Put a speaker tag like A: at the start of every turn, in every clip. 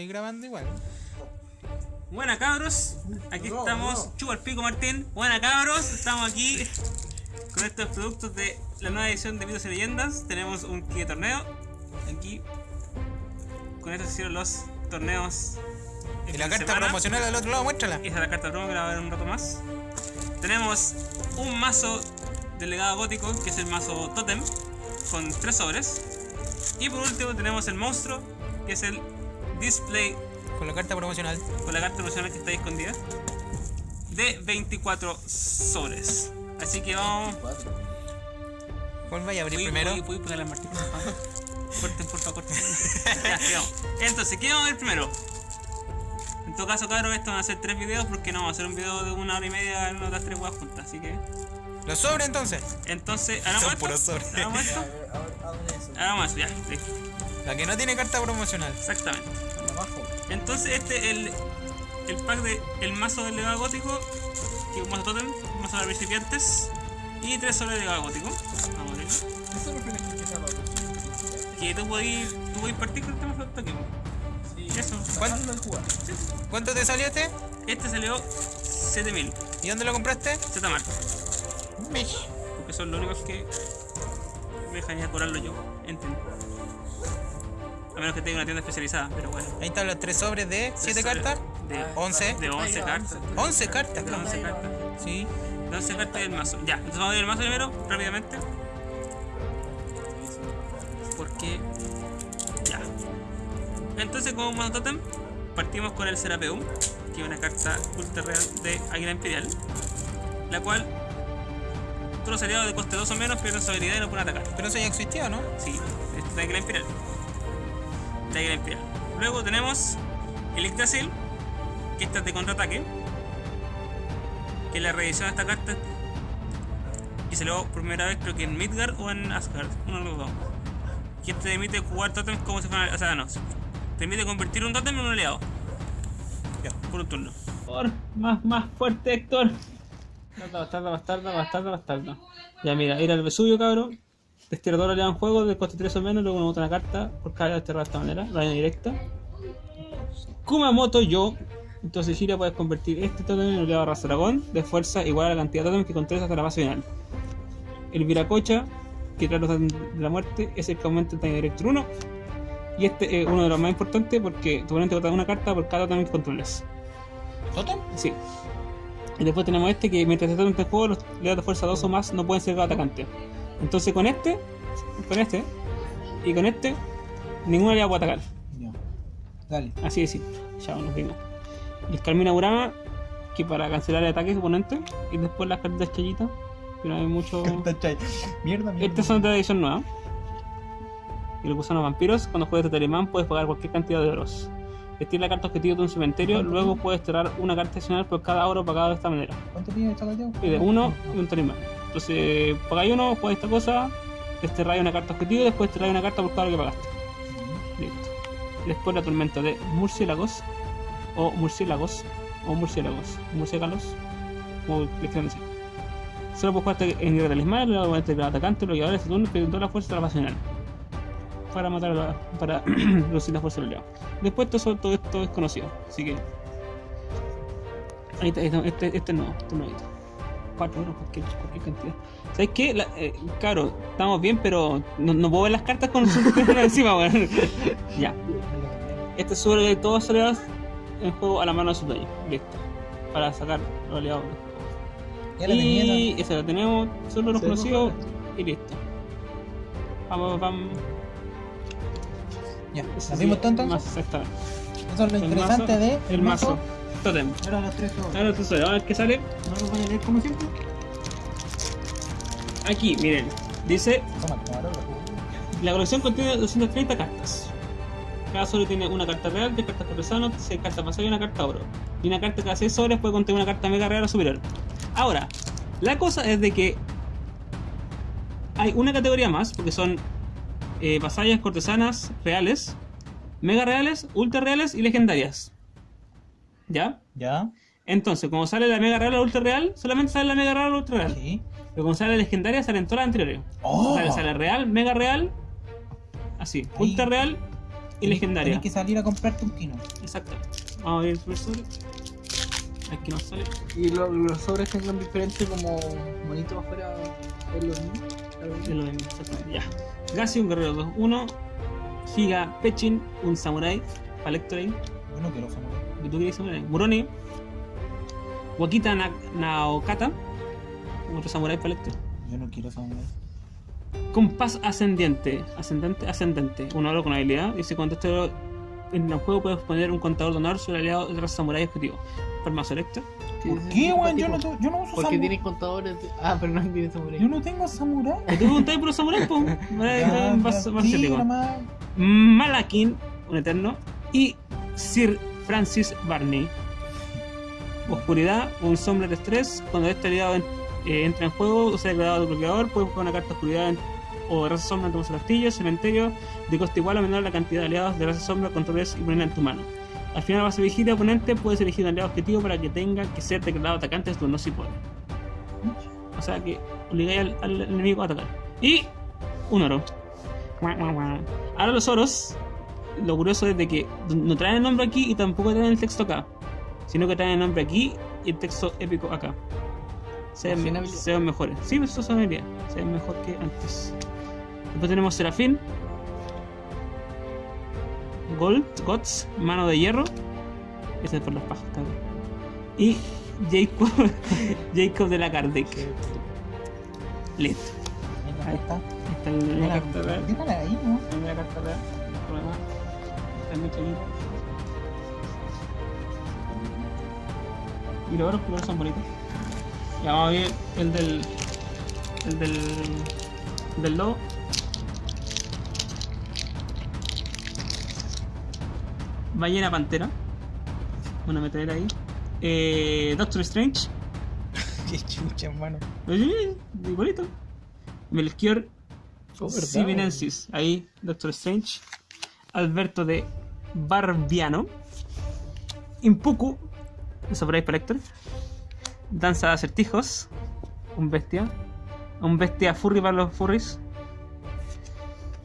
A: Estoy grabando igual.
B: Buena cabros, aquí estamos, chupa el pico Martín. Buena cabros, estamos aquí con estos productos de la nueva edición de Mitos y Leyendas. Tenemos un kit de torneo. Aquí, con esto se hicieron los torneos.
A: Y la
B: fin de
A: carta
B: semana.
A: promocional al otro lado, muéstrala.
B: Esa es la carta promo que la voy a ver un rato más. Tenemos un mazo del legado gótico, que es el mazo Totem, con tres sobres. Y por último tenemos el monstruo, que es el Display
A: Con la carta promocional.
B: con la carta promocional que está ahí escondida de 24 sobres. Así que vamos.
A: ¿Cuál vaya a abrir
B: Voy,
A: primero?
B: voy, voy pegarle a Martín. por favor. Corten, por favor, corten. Entonces, ¿qué vamos a ver primero? En todo caso, cabrón, esto van a ser tres videos porque no vamos a hacer un video de una hora y media en una de las tres huevas juntas. Así que,
A: Los sobres entonces.
B: entonces, hagamos esto.
A: sobres.
B: Hagamos esto. Hagamos eso, ya.
A: La que no tiene carta promocional.
B: Exactamente. Entonces este el, el pack de el mazo del legado gótico, que es un mazo totem, un mazo de principiantes y tres sobres de legado gótico. Vamos a ver. Que tú podís, tú podís partir con el tema de aquí. Eso.
A: ¿Cuánto, ¿Cuánto te salió este?
B: Este salió 7000.
A: ¿Y dónde lo compraste?
B: Z-Mart.
A: Mish.
B: Porque son los únicos que me dejan ir a cobrarlo yo. Entiendo. A menos que tenga una tienda especializada, pero bueno.
A: Ahí están los tres sobres de 7
B: Tres
A: cartas.
B: De
A: 11.
B: De 11 cartas.
A: 11 cartas,
B: De
A: claro.
B: 11 cartas.
A: Sí.
B: De 11 cartas del mazo. Ya, entonces vamos a ver el mazo primero, rápidamente. Porque. Ya. Entonces, como mazo totem, partimos con el Serapeum, que es una carta ultra real de Águila Imperial. La cual. Todos los aliados de coste 2 o menos pierden su habilidad y no pueden atacar.
A: Pero eso ya existió, ¿no?
B: Sí, esto es de Águila Imperial. Luego tenemos el Yggdrasil, que esta es de contraataque. Que es la reedición de esta carta. Y se lo por primera vez creo que en Midgard o en Asgard, uno de los dos. Que te permite jugar totems como si fuera. O sea, no. Te permite convertir un totem en un aliado.
A: Ya.
B: Por un turno. Por más, más fuerte, Héctor. Bastardo, bastardo, bastardo, bastardo. Ya mira, ir al Vesubio, cabrón. Desterrador aliado en juego de coste 3 o menos, luego uno bota una carta por cada desterrado de esta manera, daño directa. Kumamoto yo. Entonces Shira puedes convertir este totem en un aliado raza dragón de fuerza igual a la cantidad de totems que controles hasta la base final. El Viracocha, que trae los de la muerte, es el que aumenta el daño directo 1. Y este es uno de los más importantes porque tu oponente bota una carta por cada totem que controles.
A: ¿Totem?
B: Sí. Y después tenemos este que mientras esté en este juego, los leados de fuerza 2 o más no pueden ser atacantes. Entonces con este, con este y con este, ningún aliado puede atacar.
C: Ya. Dale.
B: Así de simple. Ya nos vimos. Y el Carmina Burama, que para cancelar el ataque oponente. Y después las cartas chayitas, que no hay mucho.
C: Mierda, mierda.
B: Estas son de edición nueva. Y los gusanos vampiros, cuando juegues de Telemán puedes pagar cualquier cantidad de oros. Vestir la carta objetivo de un cementerio, luego puedes tirar una carta adicional por cada oro pagado de esta manera.
C: ¿Cuánto tiene esta cuestión?
B: Y de uno y un tarimán. Entonces, pagáis uno, juegas esta cosa, desterráis una carta objetivo y después desterráis una carta por cada oro que pagaste. Listo. Después la tormenta de murciélagos, o murciélagos, o murciélagos, murciélagos, como les quieran decir. Solo puedes jugar en guerra talismán, luego el atacante, los llevadores de turno toda la fuerza de la base final. Para matar a la, para reducir la fuerza del aliado. Después todo, todo esto es conocido, así que. Ahí está, está, este, este no, este no. 4 euros, cualquier, cualquier cantidad. ¿Sabes qué? La, eh, claro, estamos bien, pero no, no puedo ver las cartas con su encima, weón. ya. Este sube de todos los aliados en juego a la mano de su dueño. Listo. Para sacar los aliados.
C: Ya la.
B: Y ese lo tenemos, solo los conocidos y listo. Vamos, vamos.
C: Ya.
B: Más exactamente.
C: Eso es lo
B: El
C: interesante
B: mazo,
C: de
B: El mazo. Totem.
C: Ahora los tres.
B: Ahora entonces, vamos a ver qué sale.
C: ¿No los voy a leer como siempre?
B: Aquí, miren. Dice
C: Toma, camarógrafo.
B: La colección contiene 230 cartas. Cada sobre tiene una carta real, 10 cartas cortesanos, 6 cartas pasadas y una carta oro. Y una carta cada 6 sobres puede contener una carta mega real o superior. Ahora, la cosa es de que hay una categoría más, porque son eh, vasallas cortesanas reales, mega reales, ultra reales y legendarias. ¿Ya?
C: Ya.
B: Entonces, como sale la mega real o la ultra real, solamente sale la mega real o la ultra real.
C: Sí.
B: Pero como sale la legendaria, salen todas las anteriores.
C: ¡Oh!
B: Sale, sale real, mega real, así,
C: Ahí.
B: ultra real y legendaria.
C: Tienes que salir a comprarte un kino.
B: Exacto. Vamos a ver el sobre. Aquí nos sale.
D: Y lo- los sobres tengan diferente como monito afuera es lo mismo.
B: Es lo mismo, exactamente. Ya. Gassi, un guerrero 2-1. Giga Pechin, un samurai. Palectoray.
C: Yo no quiero samurai.
B: ¿Tú quieres samurai? Muroni. Wakita Na- Naokata. Otro samurai Palector.
C: Yo no quiero samurai.
B: Compás ascendiente. Ascendente, ascendente. Un oro con habilidad. Dice cuando este oro en el juego puedes poner un contador de honor sobre el aliado de los samurai objetivo. Farmacio Electro.
C: ¿Por qué, weón? Yo no, yo no uso
D: Porque tienes contadores de... Ah, pero no tienes samurai.
C: Yo no tengo samurai.
B: ¿Y tú preguntáis por los asiático.
C: nomás.
B: Malakin, un eterno, y Sir Francis Barney. Oscuridad, un sombra de estrés. Cuando este aliado eh, entra en juego o sea declarado bloqueador, puedes buscar una carta oscuridad en- o raza sombra en tu castillo, cementerio, de coste igual o menor la cantidad de aliados de raza sombra, controles y ponerla en tu mano. Al final vas a elegir a oponente, puedes elegir un aliado objetivo para que tenga que ser declarado atacante turno si puede. O sea que obligáis al, al enemigo a atacar. Y un oro. Ahora los oros, lo curioso es de que no traen el nombre aquí y tampoco traen el texto acá, sino que traen el nombre aquí y el texto épico acá. Se ven, se mejores. Sí, pero eso son habilidad. Se ven mejor que antes. Después tenemos Serafín. Gold, Gots, Mano de Hierro. Ese es por las pajas, cabrón. Y Jacob, Jacob de la Kardec. Listo.
C: Ahí está.
B: Ahí está la, carta.
C: Ahí
B: la carta Y los otros colores son bonitos. Ya vamos a ver el del. El del. Del lobo. Ballena Pantera. Una metrallera ahí. Eh, Doctor Strange.
C: Qué chucha, hermano.
B: Oye, bonito. Melchior
D: Oh.
B: Ahí, Doctor Strange. Alberto de Barbiano. Impuku. Surprise Collector. Danza de acertijos. Un bestia. Un bestia furry para los furries.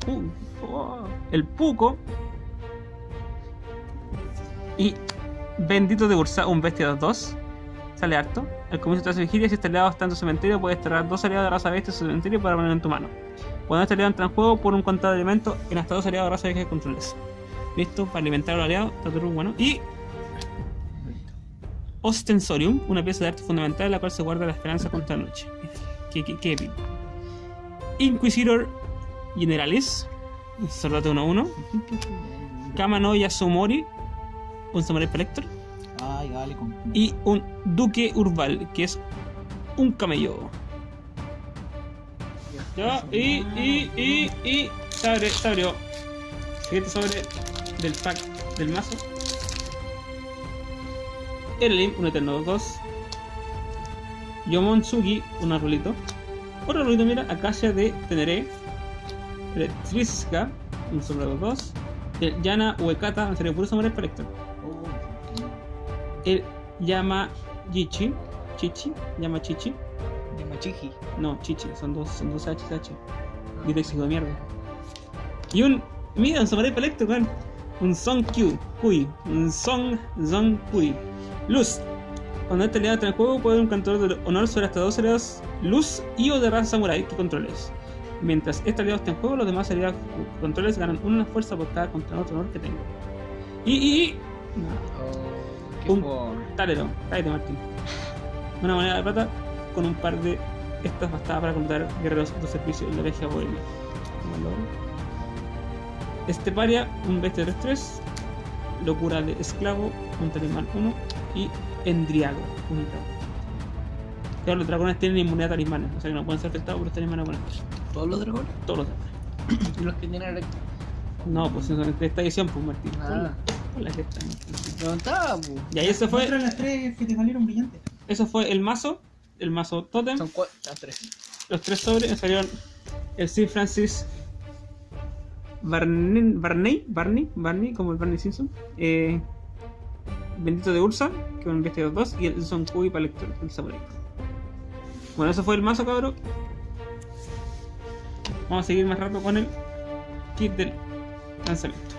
B: Uh, oh, el Puco. Y Bendito de Ursa, un bestia de 2. Sale harto. Al comienzo tu vigilia, si este aliado está en tu cementerio, puedes traer dos aliados de raza bestia en tu cementerio para ponerlo en tu mano. Cuando este aliado entra en juego, por un contado de elementos en hasta dos aliados de raza bestia que controles. Listo, para alimentar a los aliados, está todo bueno. Y. Ostensorium, una pieza de arte fundamental en la cual se guarda la esperanza contra la noche. Qué, qué, qué épico. Inquisitor Generalis, soldado 1-1. Kamano Yasumori, un samurai Collector.
C: Ay, dale con.
B: Y un Duque Urbal, que es un camello. Ya, y, y, y, y. Se abre, se abrió. Siguiente sobre del pack del mazo. Erelim, un Eterno 2. Yomonsugi, un arbolito. Otro arbolito, mira, Acacia de Teneré. Triska, un sobrado 2. El Yana Uekata, en serio, puro samurai Collector. El Yama Chichi. Chichi. Llama Chichi.
D: De Machiji.
B: No, Chichi. Son dos, son dos HH. Diléxico de mierda. Y un. Mira, un Samurai Pelecto, weón. Un Son Q. Kui. Un Son. Zon Kui. Luz. Cuando este aliado entra en juego, puede un contador de honor sobre hasta dos aliados luz y o de raza samurai que controles. Mientras este aliado esté en juego, los demás aliados que controles ganan una fuerza por cada contador de honor que tenga. Y. y, y
D: qué
B: Un- Talero, cállate Martín. Una moneda de plata con un par de estas bastadas para comprar guerreros de servicio en la regia bohemia. Este paria, un bestia de 3-3, locura de esclavo, un talismán 1 y endriago, un dragón. Claro, los dragones tienen inmunidad a talismanes, o sea que no pueden ser afectados por los talismanes oponentes.
D: ¿Todos los dragones?
B: Todos los dragones.
D: ¿Y los que tienen electro?
B: No, pues de esta edición, pues Martín.
D: Ah.
B: Que
D: pu.
B: Y ahí ese fue,
C: las tres que te salieron brillantes.
B: eso fue el mazo, el mazo totem.
D: Son cuatro. Ah, tres.
B: los tres sobres me salieron el Sir Francis Barney, Barney, Barney, Barney, como el Barney Simpson, eh, Bendito de Ursa, que un bestia de 2, y el Son Kui para lector, el samurai. Bueno, eso fue el mazo, cabrón. Vamos a seguir más rato con el kit del lanzamiento.